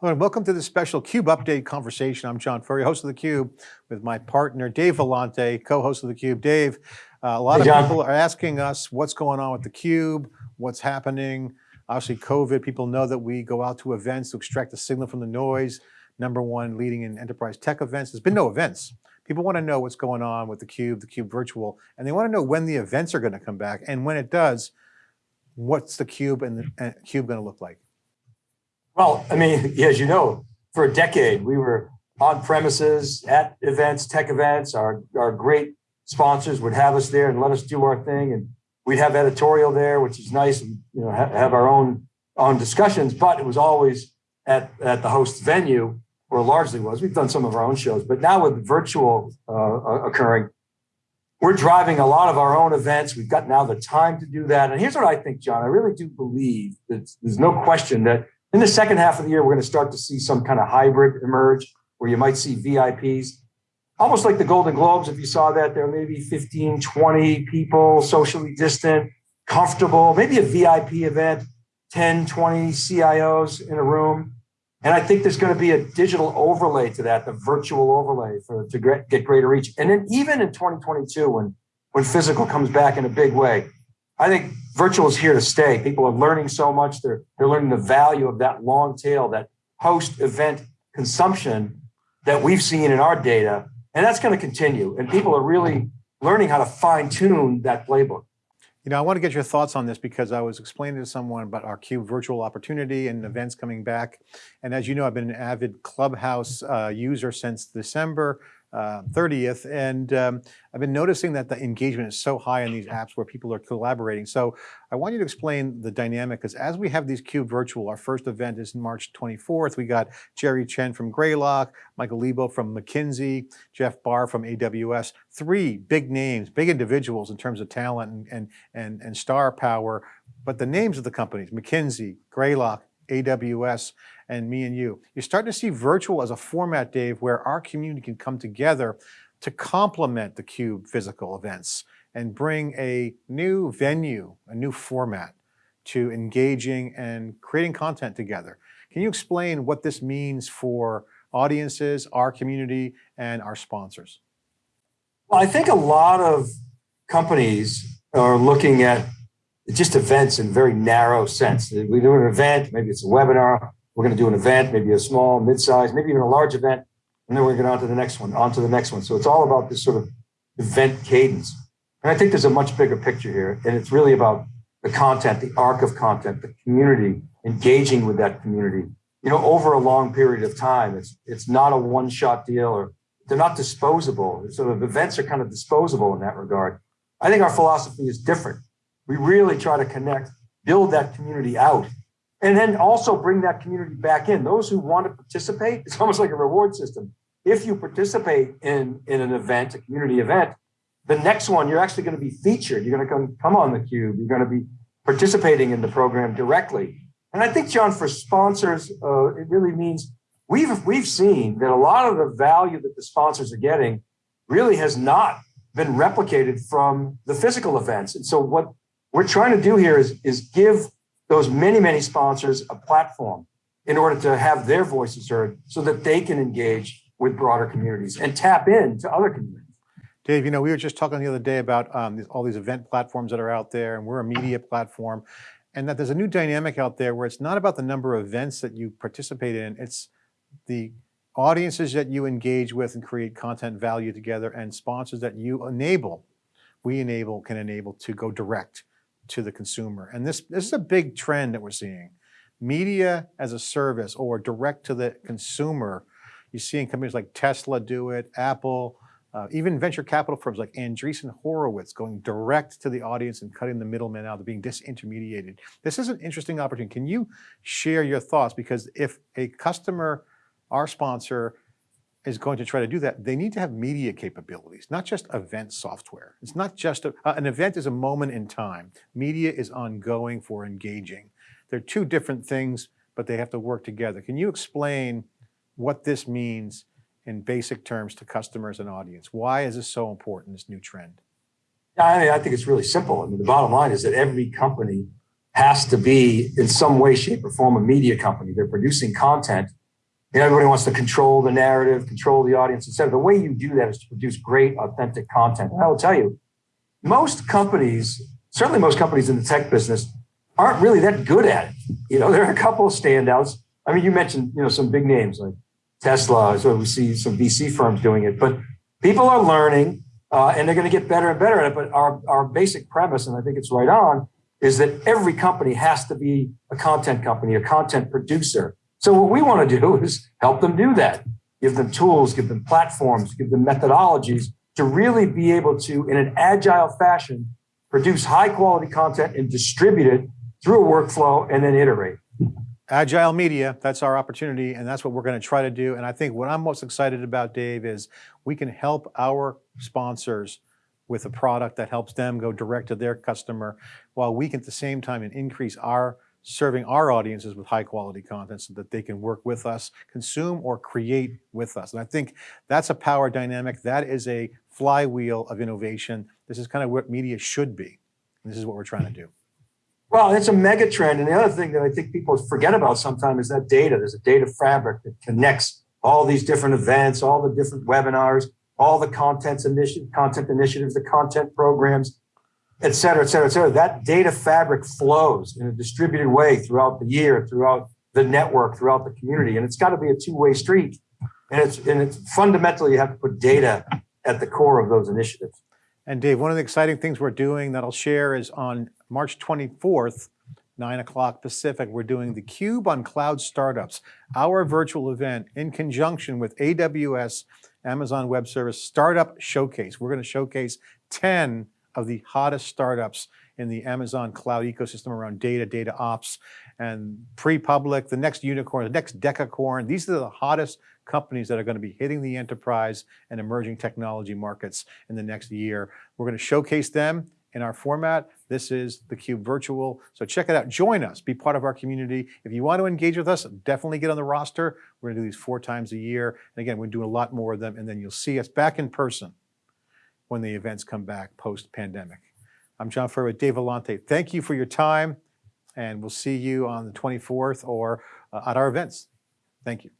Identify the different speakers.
Speaker 1: Hello, and welcome to this special CUBE Update conversation. I'm John Furrier, host of theCUBE, with my partner, Dave Vellante, co-host of theCUBE. Dave, uh, a lot
Speaker 2: hey,
Speaker 1: of
Speaker 2: John.
Speaker 1: people are asking us what's going on with theCUBE, what's happening. Obviously COVID, people know that we go out to events to extract the signal from the noise. Number one leading in enterprise tech events. There's been no events. People want to know what's going on with theCUBE, theCUBE virtual, and they want to know when the events are going to come back. And when it does, what's theCUBE and the and CUBE going to look like?
Speaker 2: Well, I mean, as you know, for a decade, we were on premises at events, tech events. Our, our great sponsors would have us there and let us do our thing. And we'd have editorial there, which is nice and, you know, ha have our own, own discussions, but it was always at, at the host venue or largely was. We've done some of our own shows, but now with virtual uh, occurring, we're driving a lot of our own events. We've got now the time to do that. And here's what I think, John, I really do believe that there's no question that in the second half of the year, we're going to start to see some kind of hybrid emerge where you might see VIPs, almost like the Golden Globes. If you saw that, there may be 15, 20 people, socially distant, comfortable, maybe a VIP event, 10, 20 CIOs in a room. And I think there's going to be a digital overlay to that, the virtual overlay for to get greater reach. And then even in 2022, when when physical comes back in a big way, I think virtual is here to stay. People are learning so much. They're, they're learning the value of that long tail, that post event consumption that we've seen in our data. And that's going to continue. And people are really learning how to fine tune that playbook.
Speaker 1: You know, I want to get your thoughts on this because I was explaining to someone about our CUBE virtual opportunity and events coming back. And as you know, I've been an avid Clubhouse uh, user since December uh, 30th. And um, I've been noticing that the engagement is so high in these apps where people are collaborating. So I want you to explain the dynamic because as we have these CUBE virtual, our first event is March 24th. We got Jerry Chen from Greylock, Michael Liebow from McKinsey, Jeff Barr from AWS, three big names, big individuals in terms of talent and, and, and, and star power. But the names of the companies, McKinsey, Greylock, AWS, and me and you. You're starting to see virtual as a format, Dave, where our community can come together to complement the CUBE physical events and bring a new venue, a new format to engaging and creating content together. Can you explain what this means for audiences, our community, and our sponsors?
Speaker 2: Well, I think a lot of companies are looking at just events in very narrow sense. We do an event, maybe it's a webinar, we're going to do an event, maybe a small, mid-size, maybe even a large event, and then we're going to on to the next one, on to the next one. So it's all about this sort of event cadence. And I think there's a much bigger picture here, and it's really about the content, the arc of content, the community, engaging with that community, you know, over a long period of time. It's it's not a one-shot deal, or they're not disposable. Sort of events are kind of disposable in that regard. I think our philosophy is different. We really try to connect, build that community out and then also bring that community back in. Those who want to participate, it's almost like a reward system. If you participate in, in an event, a community event, the next one, you're actually going to be featured. You're going to come, come on the cube. You're going to be participating in the program directly. And I think, John, for sponsors, uh, it really means we've, we've seen that a lot of the value that the sponsors are getting really has not been replicated from the physical events. And so what we're trying to do here is, is give those many, many sponsors a platform in order to have their voices heard so that they can engage with broader communities and tap into other communities.
Speaker 1: Dave, you know, we were just talking the other day about um, all these event platforms that are out there and we're a media platform and that there's a new dynamic out there where it's not about the number of events that you participate in, it's the audiences that you engage with and create content value together and sponsors that you enable, we enable, can enable to go direct to the consumer. And this, this is a big trend that we're seeing. Media as a service or direct to the consumer. You're seeing companies like Tesla do it, Apple, uh, even venture capital firms like Andreessen Horowitz going direct to the audience and cutting the middlemen out, being disintermediated. This is an interesting opportunity. Can you share your thoughts? Because if a customer, our sponsor, is going to try to do that, they need to have media capabilities, not just event software. It's not just, a, uh, an event is a moment in time. Media is ongoing for engaging. They're two different things, but they have to work together. Can you explain what this means in basic terms to customers and audience? Why is this so important, this new trend?
Speaker 2: I, mean, I think it's really simple. I mean, the bottom line is that every company has to be in some way, shape or form a media company. They're producing content you everybody wants to control the narrative, control the audience, et cetera. The way you do that is to produce great, authentic content. And I will tell you, most companies, certainly most companies in the tech business, aren't really that good at it. You know, there are a couple of standouts. I mean, you mentioned, you know, some big names like Tesla, so we see some VC firms doing it, but people are learning uh, and they're going to get better and better at it. But our, our basic premise, and I think it's right on, is that every company has to be a content company, a content producer. So what we want to do is help them do that. Give them tools, give them platforms, give them methodologies to really be able to, in an agile fashion, produce high quality content and distribute it through a workflow and then iterate.
Speaker 1: Agile media, that's our opportunity, and that's what we're going to try to do. And I think what I'm most excited about, Dave, is we can help our sponsors with a product that helps them go direct to their customer, while we can at the same time increase our serving our audiences with high quality content so that they can work with us, consume or create with us. And I think that's a power dynamic. That is a flywheel of innovation. This is kind of what media should be. This is what we're trying to do.
Speaker 2: Well, it's a mega trend. And the other thing that I think people forget about sometimes is that data. There's a data fabric that connects all these different events, all the different webinars, all the content, initiative, content initiatives, the content programs, et cetera, et cetera, et cetera. That data fabric flows in a distributed way throughout the year, throughout the network, throughout the community. And it's got to be a two-way street. And it's and it's fundamentally you have to put data at the core of those initiatives.
Speaker 1: And Dave, one of the exciting things we're doing that I'll share is on March 24th, 9 o'clock Pacific, we're doing the Cube on Cloud Startups, our virtual event in conjunction with AWS, Amazon Web Service Startup Showcase. We're going to showcase 10 of the hottest startups in the Amazon cloud ecosystem around data, data ops, and pre-public, the next unicorn, the next decacorn. These are the hottest companies that are going to be hitting the enterprise and emerging technology markets in the next year. We're going to showcase them in our format. This is theCUBE Virtual. So check it out, join us, be part of our community. If you want to engage with us, definitely get on the roster. We're gonna do these four times a year. And again, we're doing a lot more of them and then you'll see us back in person when the events come back post-pandemic. I'm John Furrier with Dave Vellante. Thank you for your time and we'll see you on the 24th or uh, at our events. Thank you.